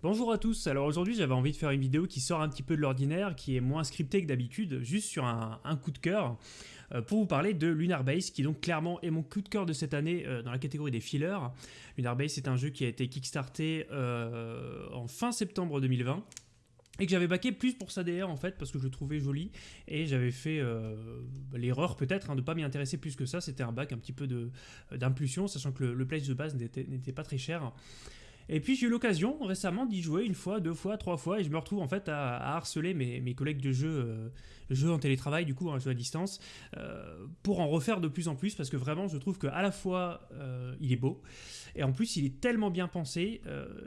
Bonjour à tous, alors aujourd'hui j'avais envie de faire une vidéo qui sort un petit peu de l'ordinaire, qui est moins scriptée que d'habitude, juste sur un, coup de cœur, euh, pour vous parler de Lunar Base, qui donc clairement est mon coup de cœur de cette année euh, dans la catégorie des fillers. Lunar Base est un jeu qui a été kickstarté euh, en fin septembre 2020, et que j'avais backé plus pour sa DR en fait parce que je le trouvais joli et j'avais fait l'erreur peut-être hein, de ne pas m'y intéresser plus que ça. C'était un bac un petit peu d'impulsion sachant que le, le pledge de base n'était pas très cher et puis j'ai eu l'occasion récemment d'y jouer une fois, deux fois, trois fois, et je me retrouve en fait à, harceler mes, collègues de jeu, euh, jeu en télétravail, du coup, un jeu à distance, euh, pour en refaire de plus en plus, parce que vraiment je trouve qu'à la fois euh, il est beau, et en plus il est tellement bien pensé,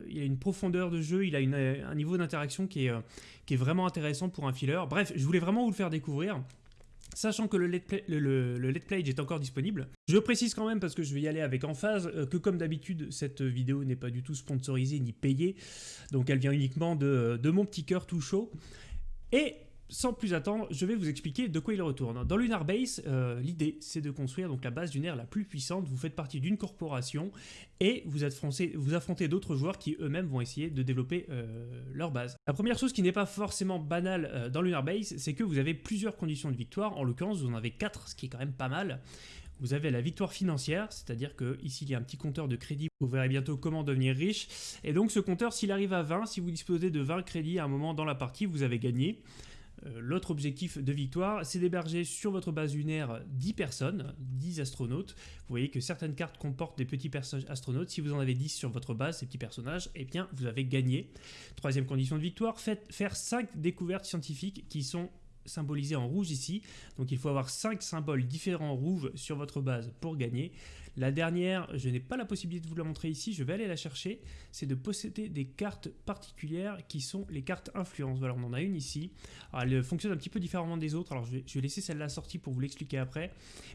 il a une profondeur de jeu, il a un niveau d'interaction qui est, qui est vraiment intéressant pour un filler. Bref, je voulais vraiment vous le faire découvrir. Sachant que le Let's Play, le, est encore disponible. Je précise quand même, parce que je vais y aller avec emphase, euh, que comme d'habitude, cette vidéo n'est pas du tout sponsorisée ni payée. Donc elle vient uniquement de, de mon petit cœur tout chaud. Et sans plus attendre, je vais vous expliquer de quoi il retourne. Dans Lunar Base, euh, l'idée c'est de construire donc la base lunaire la plus puissante. Vous faites partie d'une corporation et vous, vous affrontez d'autres joueurs qui eux-mêmes vont essayer de développer euh, leur base. La première chose qui n'est pas forcément banale euh, dans Lunar Base, c'est que vous avez plusieurs conditions de victoire. En l'occurrence, vous en avez 4, ce qui est quand même pas mal. Vous avez la victoire financière, c'est-à-dire que ici il y a un petit compteur de crédit, vous verrez bientôt comment devenir riche. Et donc ce compteur, s'il arrive à 20, si vous disposez de 20 crédits à un moment dans la partie, vous avez gagné. Euh, l'autre objectif de victoire, c'est d'héberger sur votre base lunaire 10 personnes, 10 astronautes. Vous voyez que certaines cartes comportent des petits personnages astronautes. Si vous en avez 10 sur votre base, ces petits personnages, eh bien vous avez gagné. Troisième condition de victoire, faites faire 5 découvertes scientifiques qui sont symbolisé en rouge ici. Donc il faut avoir 5 symboles différents rouges sur votre base pour gagner. La dernière, je n'ai pas la possibilité de vous la montrer ici, je vais aller la chercher, c'est de posséder des cartes particulières qui sont les cartes influence. Voilà, on en a une ici. Alors, elle fonctionne un petit peu différemment des autres, alors je vais, laisser celle-là sortie pour vous l'expliquer après.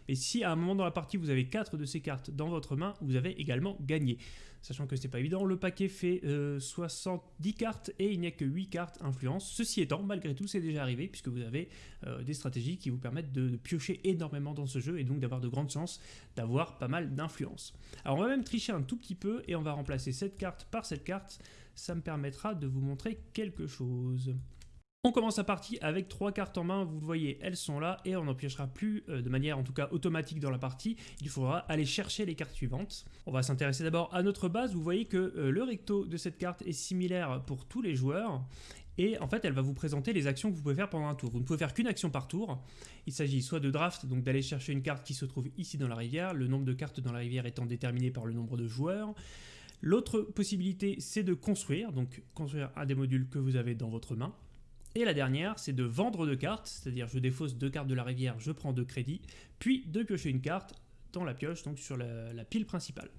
Mais si à un moment dans la partie vous avez 4 de ces cartes dans votre main, vous avez également gagné. Sachant que c'est pas évident, le paquet fait 70 euh, cartes et il n'y a que 8 cartes influence. Ceci étant, malgré tout, c'est déjà arrivé puisque vous avez euh, des stratégies qui vous permettent de, piocher énormément dans ce jeu et donc d'avoir de grandes chances d'avoir pas mal d'influence. Alors on va même tricher un tout petit peu et on va remplacer cette carte par cette carte. Ça me permettra de vous montrer quelque chose. On commence la partie avec trois cartes en main, vous voyez, elles sont là et on n'en plus euh, de manière en tout cas automatique dans la partie. Il faudra aller chercher les cartes suivantes. On va s'intéresser d'abord à notre base. Vous voyez que euh, le recto de cette carte est similaire pour tous les joueurs et en fait elle va vous présenter les actions que vous pouvez faire pendant un tour. Vous ne pouvez faire qu'une action par tour. Il s'agit soit de draft, donc d'aller chercher une carte qui se trouve ici dans la rivière, le nombre de cartes dans la rivière étant déterminé par le nombre de joueurs. L'autre possibilité c'est de construire, donc construire un des modules que vous avez dans votre main. Et la dernière, c'est de vendre deux cartes, c'est-à-dire je défausse deux cartes de la rivière, je prends deux crédits, puis de piocher une carte dans la pioche, donc sur la, pile principale.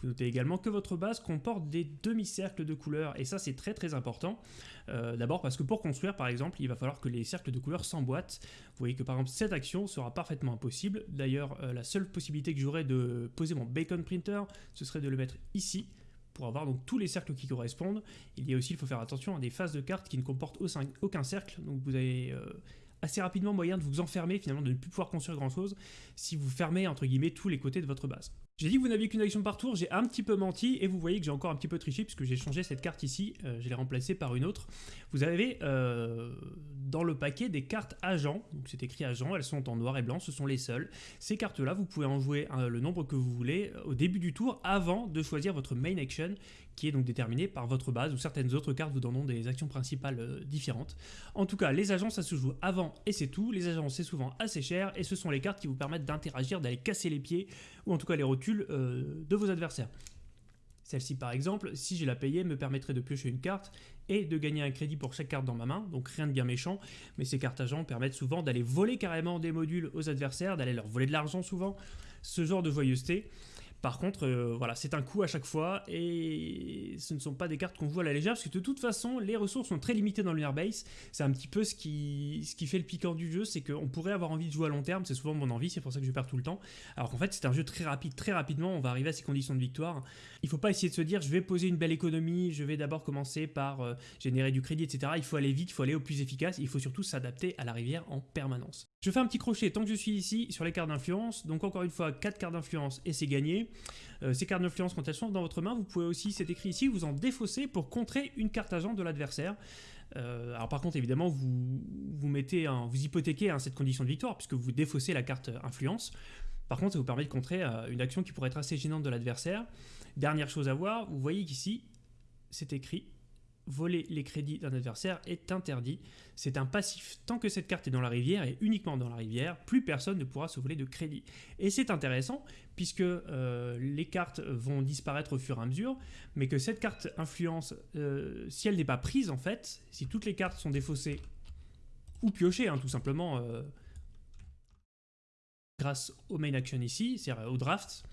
Vous notez également que votre base comporte des demi-cercles de couleurs, et ça c'est très très important. Euh, d'abord parce que pour construire par exemple, il va falloir que les cercles de couleurs s'emboîtent. Vous voyez que par exemple cette action sera parfaitement impossible. D'ailleurs, euh, la seule possibilité que j'aurais de poser mon bacon printer, ce serait de le mettre ici, pour avoir donc tous les cercles qui correspondent. Il y a aussi, il faut faire attention à des phases de cartes qui ne comportent aucun cercle, donc vous avez euh, assez rapidement moyen de vous enfermer, finalement de ne plus pouvoir construire grand chose, si vous fermez entre guillemets tous les côtés de votre base. J'ai dit que vous n'aviez qu'une action par tour, j'ai un petit peu menti, et vous voyez que j'ai encore un petit peu triché, puisque j'ai changé cette carte ici, euh, je l'ai remplacée par une autre. Vous avez euh, dans le paquet des cartes agents, donc c'est écrit agents, elles sont en noir et blanc, ce sont les seules. Ces cartes-là, vous pouvez en jouer euh, le nombre que vous voulez au début du tour, avant de choisir votre main action, qui est donc déterminée par votre base, ou certaines autres cartes vous donneront des actions principales différentes. En tout cas, les agents, ça se joue avant, et c'est tout. Les agents, c'est souvent assez cher, et ce sont les cartes qui vous permettent d'interagir, d'aller casser les pieds, ou en tout cas les rotules euh, de vos adversaires. Celle-ci par exemple, si je la payais, me permettrait de piocher une carte et de gagner un crédit pour chaque carte dans ma main, donc rien de bien méchant, mais ces cartes agents permettent souvent d'aller voler carrément des modules aux adversaires, d'aller leur voler de l'argent souvent, ce genre de joyeuseté. Par contre, euh, voilà, c'est un coup à chaque fois et ce ne sont pas des cartes qu'on voit à la légère parce que de toute façon, les ressources sont très limitées dans Lunar Base. C'est un petit peu ce qui, fait le piquant du jeu, c'est qu'on pourrait avoir envie de jouer à long terme, c'est souvent mon envie, c'est pour ça que je perds tout le temps. Alors qu'en fait, c'est un jeu très rapide, très rapidement, on va arriver à ces conditions de victoire. Il ne faut pas essayer de se dire, je vais poser une belle économie, je vais d'abord commencer par euh, générer du crédit, etc. Il faut aller vite, il faut aller au plus efficace, il faut surtout s'adapter à la rivière en permanence. Je fais un petit crochet tant que je suis ici sur les cartes d'influence. Donc encore une fois, 4 cartes d'influence et c'est gagné. Euh, ces cartes d'influence, quand elles sont dans votre main, vous pouvez aussi, c'est écrit ici, vous en défausser pour contrer une carte agent de l'adversaire. Euh, alors par contre, évidemment, vous, vous, mettez vous hypothéquez cette condition de victoire puisque vous défaussez la carte influence. Par contre, ça vous permet de contrer euh, une action qui pourrait être assez gênante de l'adversaire. Dernière chose à voir, vous voyez qu'ici, c'est écrit voler les crédits d'un adversaire est interdit. C'est un passif tant que cette carte est dans la rivière et uniquement dans la rivière, plus personne ne pourra se voler de crédit. Et c'est intéressant puisque euh, les cartes vont disparaître au fur et à mesure, mais que cette carte influence, euh, si elle n'est pas prise en fait, si toutes les cartes sont défaussées ou piochées, hein, tout simplement, euh, grâce au main action ici, c'est-à-dire au draft,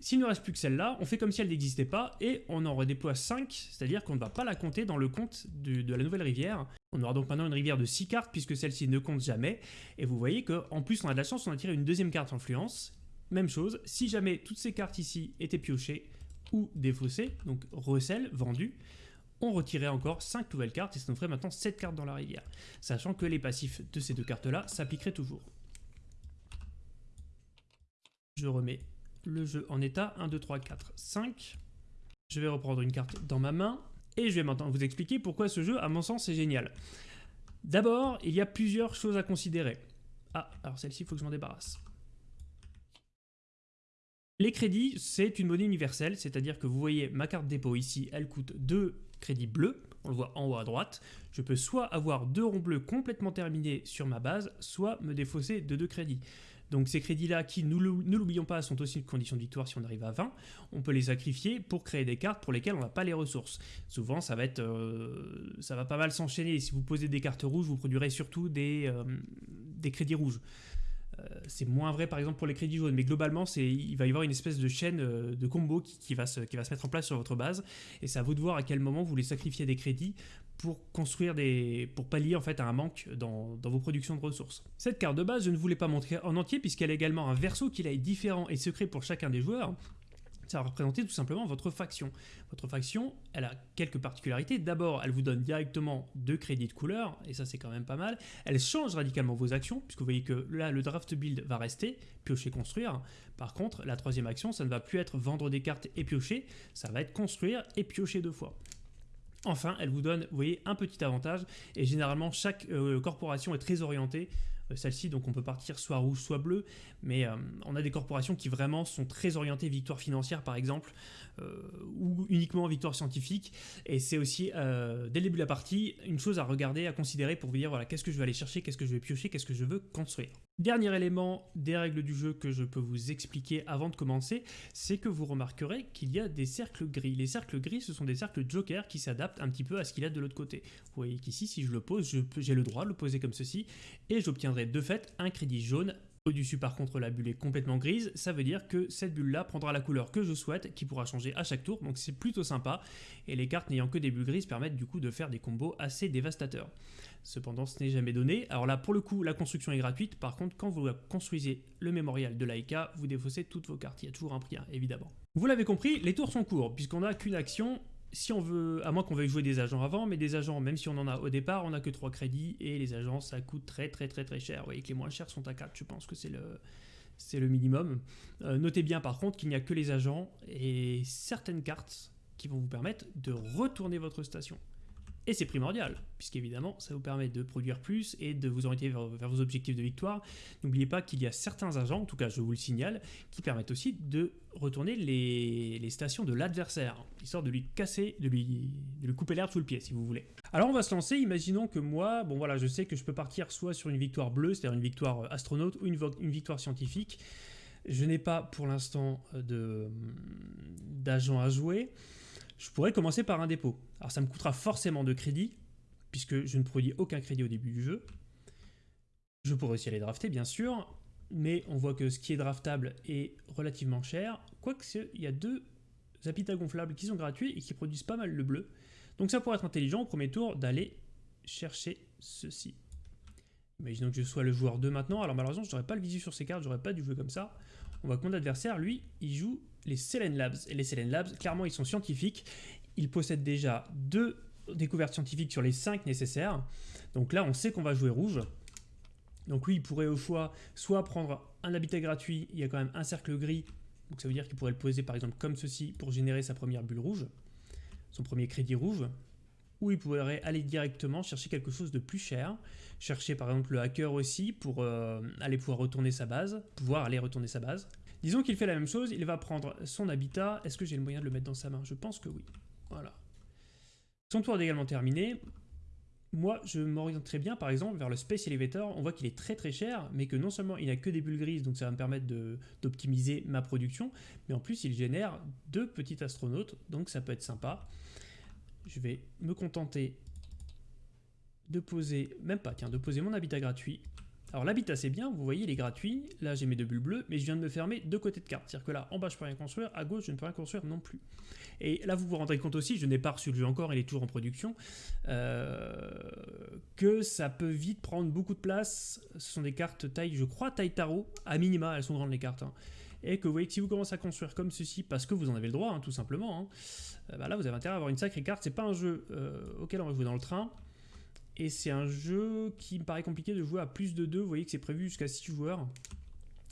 s'il ne reste plus que celle-là, on fait comme si elle n'existait pas et on en redéploie 5, c'est-à-dire qu'on ne va pas la compter dans le compte de la nouvelle rivière. On aura donc maintenant une rivière de 6 cartes puisque celle-ci ne compte jamais. Et vous voyez qu'en plus on a de la chance, on a tiré une deuxième carte influence. Même chose, si jamais toutes ces cartes ici étaient piochées ou défaussées, donc recel, vendues, on retirait encore 5 nouvelles cartes et ça nous ferait maintenant 7 cartes dans la rivière. Sachant que les passifs de ces deux cartes-là s'appliqueraient toujours. Je remets le jeu en état. 1, 2, 3, 4, 5. Je vais reprendre une carte dans ma main. Et je vais maintenant vous expliquer pourquoi ce jeu, à mon sens, est génial. D'abord, il y a plusieurs choses à considérer. Ah, alors celle-ci, il faut que je m'en débarrasse. Les crédits, c'est une monnaie universelle, c'est-à-dire que vous voyez ma carte dépôt ici, elle coûte 2 crédits bleus, on le voit en haut à droite. Je peux soit avoir deux ronds bleus complètement terminés sur ma base, soit me défausser de 2 crédits. Donc ces crédits-là, qui, ne l'oublions pas, sont aussi une condition de victoire si on arrive à 20, on peut les sacrifier pour créer des cartes pour lesquelles on n'a pas les ressources. Souvent, ça va, être, euh, ça va pas mal s'enchaîner. Si vous posez des cartes rouges, vous produirez surtout des, euh, crédits rouges. Euh, c'est moins vrai par exemple pour les crédits jaunes, mais globalement il va y avoir une espèce de chaîne de combo qui, va se, qui va se mettre en place sur votre base, et c'est à vous de voir à quel moment vous voulez sacrifier des crédits pour construire des, pour pallier en fait à un manque dans, dans, vos productions de ressources. Cette carte de base, je ne voulais pas montrer en entier puisqu'elle a également un verso qui est différent et secret pour chacun des joueurs ça va représenter tout simplement votre faction. Votre faction, elle a quelques particularités. D'abord, elle vous donne directement deux crédits de couleur, et ça c'est quand même pas mal. Elle change radicalement vos actions, puisque vous voyez que là, le draft build va rester, piocher, construire. Par contre, la troisième action, ça ne va plus être vendre des cartes et piocher, ça va être construire et piocher deux fois. Enfin, elle vous donne, vous voyez, un petit avantage, et généralement, chaque euh, corporation est très orientée. Euh, celle-ci, donc on peut partir soit rouge, soit bleu, mais euh, on a des corporations qui vraiment sont très orientées victoire financière par exemple, ou uniquement victoire scientifique, et c'est aussi, dès le début de la partie, une chose à regarder, à considérer pour vous dire, voilà, qu'est-ce que je vais aller chercher, qu'est-ce que je vais piocher, qu'est-ce que je veux construire. Dernier élément des règles du jeu que je peux vous expliquer avant de commencer, c'est que vous remarquerez qu'il y a des cercles gris. Les cercles gris, ce sont des cercles joker qui s'adaptent un petit peu à ce qu'il a de l'autre côté. Vous voyez qu'ici, si je le pose, j'ai le droit de le poser comme ceci, et j'obtiendrai de fait un crédit jaune au-dessus par contre la bulle est complètement grise, ça veut dire que cette bulle là prendra la couleur que je souhaite, qui pourra changer à chaque tour, donc c'est plutôt sympa, et les cartes n'ayant que des bulles grises permettent du coup de faire des combos assez dévastateurs. Cependant ce n'est jamais donné, alors là pour le coup la construction est gratuite, par contre quand vous construisez le mémorial de l'Aika, vous défaussez toutes vos cartes, il y a toujours un prix hein, évidemment. Vous l'avez compris, les tours sont courts, puisqu'on n'a qu'une action, si on veut, à moins qu'on veuille jouer des agents avant, mais des agents, même si on en a au départ, on n'a que 3 crédits, et les agents, ça coûte très très très très cher. Vous voyez que les moins chers sont à 4, je pense que c'est le, c'est le minimum. Euh, notez bien par contre qu'il n'y a que les agents et certaines cartes qui vont vous permettre de retourner votre station. Et c'est primordial, puisqu'évidemment, ça vous permet de produire plus et de vous orienter vers, vos objectifs de victoire. N'oubliez pas qu'il y a certains agents, en tout cas je vous le signale, qui permettent aussi de retourner les, stations de l'adversaire, histoire de lui casser, de lui, de lui couper l'herbe sous le pied, si vous voulez. Alors on va se lancer, imaginons que moi, bon voilà, je sais que je peux partir soit sur une victoire bleue, c'est-à-dire une victoire euh, astronaute, ou une, une victoire scientifique. Je n'ai pas pour l'instant euh, d'agent à jouer je pourrais commencer par un dépôt. Alors ça me coûtera forcément de crédit, puisque je ne produis aucun crédit au début du jeu. Je pourrais aussi aller drafter, bien sûr, mais on voit que ce qui est draftable est relativement cher, quoique il y a deux habitats gonflables qui sont gratuits et qui produisent pas mal le bleu. Donc ça pourrait être intelligent au premier tour d'aller chercher ceci. Imaginons que je sois le joueur 2 maintenant, alors malheureusement je n'aurais pas le visu sur ces cartes, j'aurais pas dû jouer comme ça. On voit que mon adversaire, lui, il joue les Selen Labs. Et les Selen Labs, clairement, ils sont scientifiques. Ils possèdent déjà deux découvertes scientifiques sur les cinq nécessaires. Donc là, on sait qu'on va jouer rouge. Donc lui, il pourrait au choix soit prendre un habitat gratuit, il y a quand même un cercle gris, donc ça veut dire qu'il pourrait le poser par exemple comme ceci pour générer sa première bulle rouge, son premier crédit rouge, ou il pourrait aller directement chercher quelque chose de plus cher, chercher par exemple le hacker aussi pour euh, aller pouvoir retourner sa base, pouvoir aller retourner sa base. Disons qu'il fait la même chose, il va prendre son habitat, est-ce que j'ai le moyen de le mettre dans sa main? Je pense que oui. Voilà. Son tour est également terminé. Moi, je m'oriente très bien, par exemple, vers le Space Elevator. On voit qu'il est très très cher, mais que non seulement il n'a que des bulles grises, donc ça va me permettre d'optimiser ma production, mais en plus il génère deux petits astronautes, donc ça peut être sympa. Je vais me contenter de poser, même pas, tiens, de poser mon habitat gratuit alors l'habitat c'est bien, vous voyez il est gratuit, là j'ai mes deux bulles bleues, mais je viens de me fermer deux côtés de carte, c'est-à-dire que là en bas je peux rien construire, à gauche je ne peux rien construire non plus. Et là vous vous rendrez compte aussi, je n'ai pas reçu le jeu encore, il est toujours en production, euh, que ça peut vite prendre beaucoup de place, ce sont des cartes taille, je crois taille tarot, à minima elles sont grandes les cartes, hein. et que vous voyez que si vous commencez à construire comme ceci, parce que vous en avez le droit hein, tout simplement, hein, euh, bah là vous avez intérêt à avoir une sacrée carte, c'est pas un jeu euh, auquel on va jouer dans le train, et c'est un jeu qui me paraît compliqué de jouer à plus de 2. Vous voyez que c'est prévu jusqu'à 6 joueurs.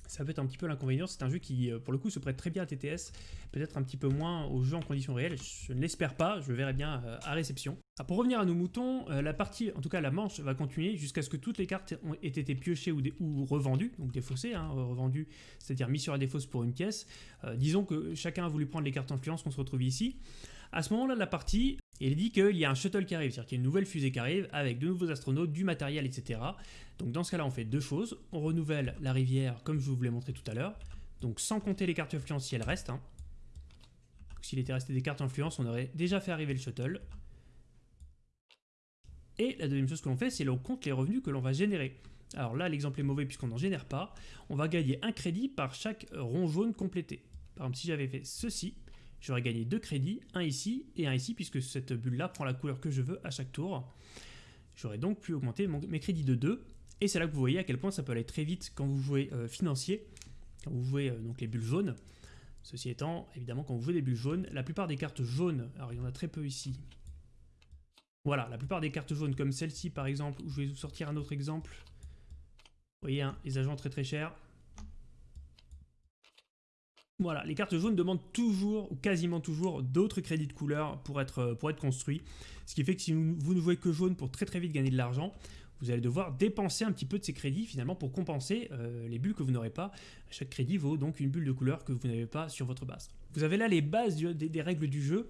Ça peut être un petit peu l'inconvénient. C'est un jeu qui, euh, pour le coup, se prête très bien à TTS. Peut-être un petit peu moins aux jeux en conditions réelles. Je ne l'espère pas. Je verrai bien euh, à réception. Ah, pour revenir à nos moutons, euh, la partie, en tout cas la manche, va continuer jusqu'à ce que toutes les cartes aient été piochées ou, revendues. Donc défaussées, hein, revendues, c'est-à-dire mis sur la défausse pour une pièce. disons que chacun a voulu prendre les cartes influence qu'on se retrouve ici. À ce moment-là la partie, il dit qu'il y a un shuttle qui arrive, c'est-à-dire qu'il y a une nouvelle fusée qui arrive avec de nouveaux astronautes, du matériel, etc. Donc dans ce cas-là, on fait deux choses. On renouvelle la rivière comme je vous l'ai montré tout à l'heure. Donc sans compter les cartes influence si elles restent. Hein. S'il était resté des cartes influence, on aurait déjà fait arriver le shuttle. Et la deuxième chose que l'on fait, c'est l'on compte les revenus que l'on va générer. Alors là, l'exemple est mauvais puisqu'on n'en génère pas. On va gagner un crédit par chaque rond jaune complété. Par exemple, si j'avais fait ceci, J'aurais gagné deux crédits, un ici et un ici, puisque cette bulle-là prend la couleur que je veux à chaque tour. J'aurais donc pu augmenter mes crédits de 2, et c'est là que vous voyez à quel point ça peut aller très vite quand vous jouez euh, financier, quand vous jouez euh, donc les bulles jaunes. Ceci étant, évidemment, quand vous jouez des bulles jaunes, la plupart des cartes jaunes, alors il y en a très peu ici, voilà, la plupart des cartes jaunes comme celle-ci par exemple, où je vais vous sortir un autre exemple, vous voyez, hein, les agents très très chers, voilà, les cartes jaunes demandent toujours, ou quasiment toujours, d'autres crédits de couleur pour être, euh, construits. Ce qui fait que si vous ne jouez que jaune pour très très vite gagner de l'argent, vous allez devoir dépenser un petit peu de ces crédits finalement pour compenser euh, les bulles que vous n'aurez pas. Chaque crédit vaut donc une bulle de couleur que vous n'avez pas sur votre base. Vous avez là les bases des, règles du jeu,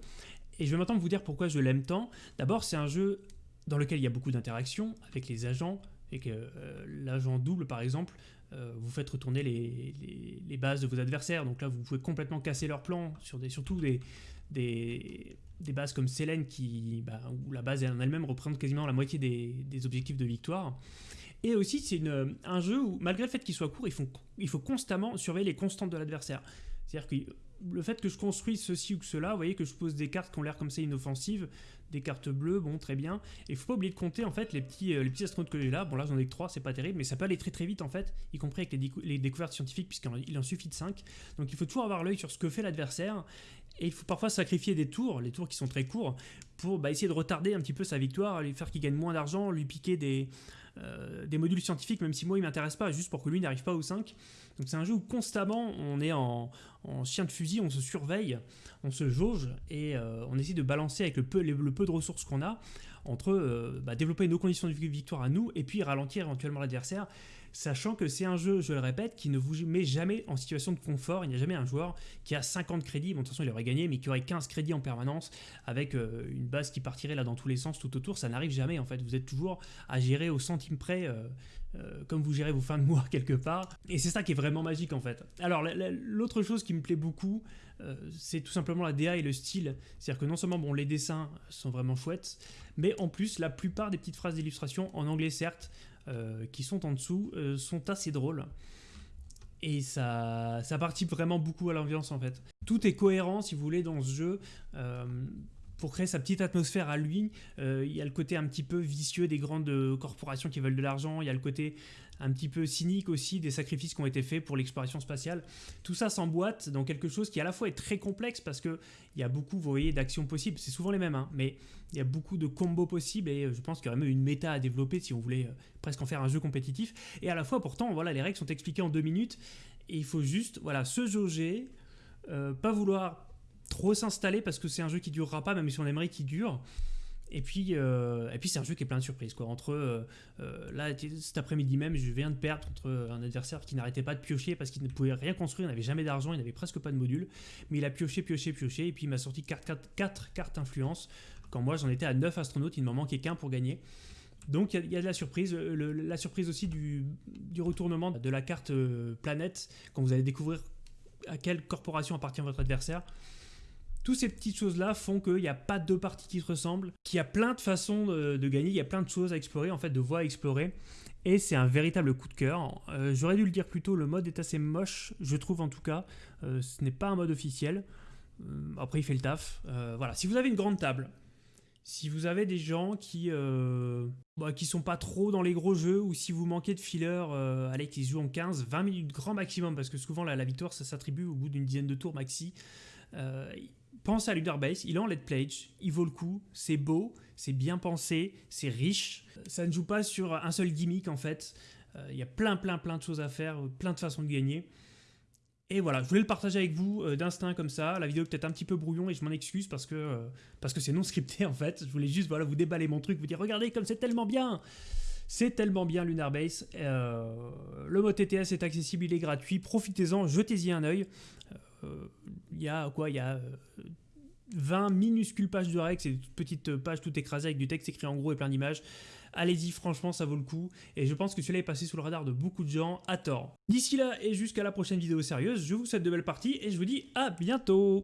et je vais maintenant vous dire pourquoi je l'aime tant. D'abord, c'est un jeu dans lequel il y a beaucoup d'interactions avec les agents, et que euh, l'agent double par exemple euh, vous faites retourner les, bases de vos adversaires. Donc là, vous pouvez complètement casser leur plan, sur des, surtout des, bases comme Selene, qui, bah, où la base en elle-même représente quasiment la moitié des, objectifs de victoire. Et aussi, c'est un jeu où, malgré le fait qu'il soit court, il faut, il faut constamment surveiller les constantes de l'adversaire. C'est-à-dire que le fait que je construise ceci ou cela, vous voyez que je pose des cartes qui ont l'air comme ça inoffensives, des cartes bleues, bon, très bien. Et il faut pas oublier de compter, en fait, les petits, euh, les petits astronautes que j'ai là. Bon, là, j'en ai que 3, c'est pas terrible, mais ça peut aller très très vite, en fait, y compris avec les, découvertes scientifiques, puisqu'il en suffit de 5. Donc il faut toujours avoir l'œil sur ce que fait l'adversaire. Et il faut parfois sacrifier des tours, les tours qui sont très courts, pour bah, essayer de retarder un petit peu sa victoire, lui faire qu'il gagne moins d'argent, lui piquer des, euh, des modules scientifiques, même si moi il m'intéresse pas, juste pour que lui n'arrive pas au 5. Donc c'est un jeu où constamment on est en, chien de fusil, on se surveille, on se jauge et euh, on essaie de balancer avec le peu, de ressources qu'on a entre euh, bah, développer nos conditions de victoire à nous et puis ralentir éventuellement l'adversaire sachant que c'est un jeu, je le répète, qui ne vous met jamais en situation de confort. Il n'y a jamais un joueur qui a 50 crédits, bon de toute façon il aurait gagné, mais qui aurait 15 crédits en permanence, avec euh, une base qui partirait là dans tous les sens tout autour. Ça n'arrive jamais en fait, vous êtes toujours à gérer au centime près. Euh, euh, comme vous gérez vos fins de mois quelque part. Et c'est ça qui est vraiment magique en fait. Alors l'autre chose qui me plaît beaucoup, c'est tout simplement la DA et le style. C'est-à-dire que non seulement bon, les dessins sont vraiment chouettes, mais en plus la plupart des petites phrases d'illustration, en anglais certes, qui sont en dessous euh, sont assez drôles. Et ça, ça participe vraiment beaucoup à l'ambiance en fait. Tout est cohérent si vous voulez dans ce jeu. Euh, pour créer sa petite atmosphère à lui. Euh, il y a le côté un petit peu vicieux des grandes corporations qui veulent de l'argent, il y a le côté un petit peu cynique aussi des sacrifices qui ont été faits pour l'exploration spatiale. Tout ça s'emboîte dans quelque chose qui à la fois est très complexe parce qu'il y a beaucoup, vous voyez, d'actions possibles. C'est souvent les mêmes, hein, mais il y a beaucoup de combos possibles et je pense qu'il y aurait même une méta à développer si on voulait euh, presque en faire un jeu compétitif. Et à la fois, pourtant, voilà, les règles sont expliquées en deux minutes et il faut juste, voilà, se jauger, euh, pas vouloir trop s'installer parce que c'est un jeu qui durera pas, même si on aimerait qu'il dure. Et puis, euh, et puis c'est un jeu qui est plein de surprises. Quoi. Entre euh, euh, là, cet après-midi même, je viens de perdre contre un adversaire qui n'arrêtait pas de piocher parce qu'il ne pouvait rien construire, il n'avait jamais d'argent, il n'avait presque pas de module. Mais il a pioché, pioché, pioché, et puis il m'a sorti 4, cartes influence. Quand moi j'en étais à 9 astronautes, il ne m'en manquait qu'un pour gagner. Donc il y, a de la surprise, la surprise aussi du, du, retournement de la carte planète, quand vous allez découvrir à quelle corporation appartient votre adversaire. Toutes ces petites choses-là font qu'il n'y a pas deux parties qui se ressemblent, qu'il y a plein de façons de, gagner, il y a plein de choses à explorer, en fait, de voies à explorer. Et c'est un véritable coup de cœur. Euh, j'aurais dû le dire plus tôt, le mode est assez moche, je trouve en tout cas. Euh, ce n'est pas un mode officiel. Euh, après, il fait le taf. voilà. Si vous avez une grande table, si vous avez des gens qui bah, sont pas trop dans les gros jeux, ou si vous manquez de filler, allez, qui jouent en 15, 20 minutes grand maximum, parce que souvent la, la victoire ça s'attribue au bout d'une dizaine de tours maxi pense à Lunar Base, il est en Let Plage, il vaut le coup, c'est beau, c'est bien pensé, c'est riche. Ça ne joue pas sur un seul gimmick en fait. Euh, il y a plein, plein, plein de choses à faire, plein de façons de gagner. Et voilà, je voulais le partager avec vous euh, d'instinct comme ça. La vidéo est peut-être un petit peu brouillon et je m'en excuse parce que euh, parce que c'est non scripté en fait. Je voulais juste voilà vous déballer mon truc, vous dire regardez comme c'est tellement bien. C'est tellement bien Lunar Base. le mode TTS est accessible, il est gratuit. Profitez-en, jetez-y un œil. Il y a quoi Il y a 20 minuscules pages de règles, c'est des petites pages tout écrasées avec du texte écrit en gros et plein d'images. Allez-y, franchement, ça vaut le coup. Et je pense que celui-là est passé sous le radar de beaucoup de gens à tort. D'ici là et jusqu'à la prochaine vidéo sérieuse, je vous souhaite de belles parties et je vous dis à bientôt